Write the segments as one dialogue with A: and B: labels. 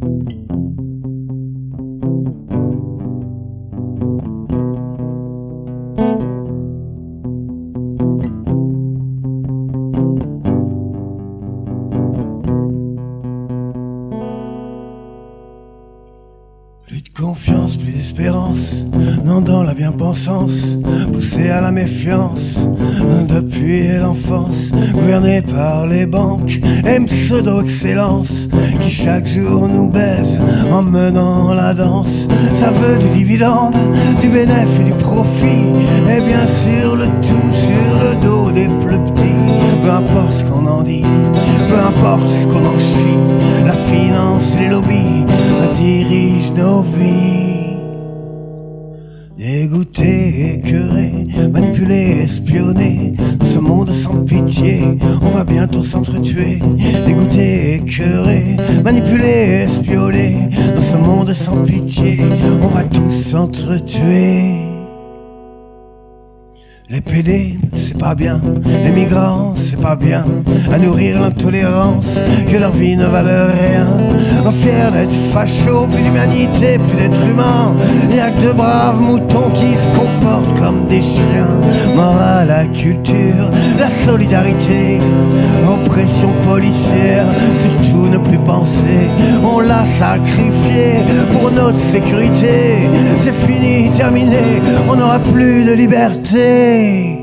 A: Plus de confiance, plus d'espérance, non dans la bien-pensance, poussé à la méfiance depuis l'enfance, gouverné par les banques et pseudo-excellence qui chaque jour nous baise en menant la danse. Ça veut du dividende, du bénéfice et du profit, et bien sûr le tout sur le dos des plus petits. Peu importe ce qu'on en dit, peu importe ce qu'on en chie, la finance les lobbies nos vies. Dégoûté, écœuré, manipulé, espionné, dans ce monde sans pitié, on va bientôt s'entretuer. Dégoûté, écœuré, manipulé, espionné, dans ce monde sans pitié, on va tous s'entretuer. Les PD, c'est pas bien, les migrants, c'est pas bien, à nourrir l'intolérance, que leur vie ne valent rien. En fier d'être facho, plus d'humanité, plus d'être humain, y'a que de braves moutons qui se comportent comme des chiens. Mort à la culture, la solidarité, oppression policière, surtout ne plus penser, sacrifié pour notre sécurité. C'est fini, terminé, on n'aura plus de liberté.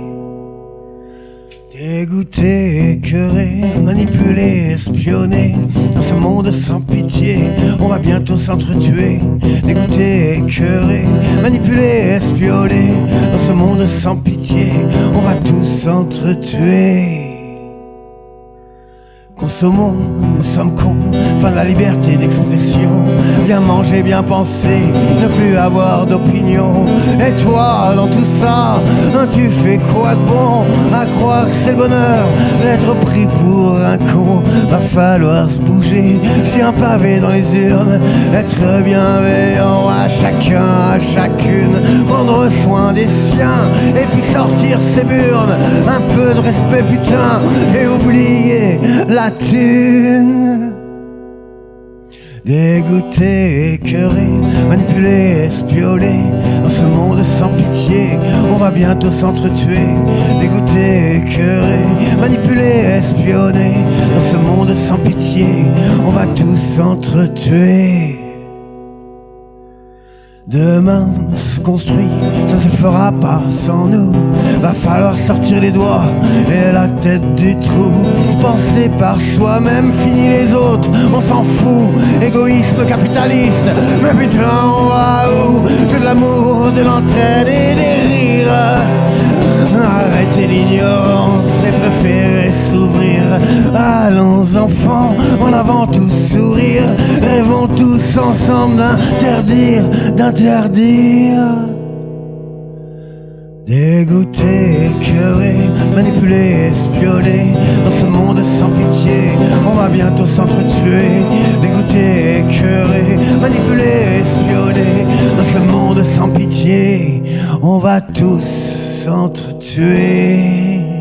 A: Dégoûté, écœuré, manipulé, espionné. Dans ce monde sans pitié, on va bientôt s'entretuer. Dégoûté, écœuré, manipulé, espionné. Dans ce monde sans pitié, on va tous s'entretuer Consommons, nous sommes cons, fin de la liberté d'expression. Bien manger, bien penser, ne plus avoir d'opinion. Et toi, dans tout ça, tu fais quoi de bon À croire que c'est le bonheur d'être pris pour un con. Va falloir se bouger, jeter un pavé dans les urnes, être bienveillant à chacun, à chacune, prendre soin des siens, et puis sortir ses burnes. Un peu de respect, putain, et oublier la thune. Dégoûté, écœuré, manipulé, espionné Dans ce monde sans pitié, on va bientôt s'entretuer. Dégoûté, écœuré, manipulé, espionné Dans ce monde sans pitié, on va tous s'entretuer Demain se construit, ça se fera pas sans nous. Va falloir sortir les doigts et la tête du trou. Penser par soi-même, fini les autres, on s'en fout. Égoïsme capitaliste, mais putain, on va où? Que de l'amour, de l'entraide et des rires. Arrêtez l'ignorance et préférez s'ouvrir. Allons enfants, ensemble d'interdire, d'interdire. Dégoûté, écœuré, manipulé, espionné Dans ce monde sans pitié, on va bientôt s'entretuer. Dégoûté, écœuré, manipulé, espionné Dans ce monde sans pitié, on va tous s'entretuer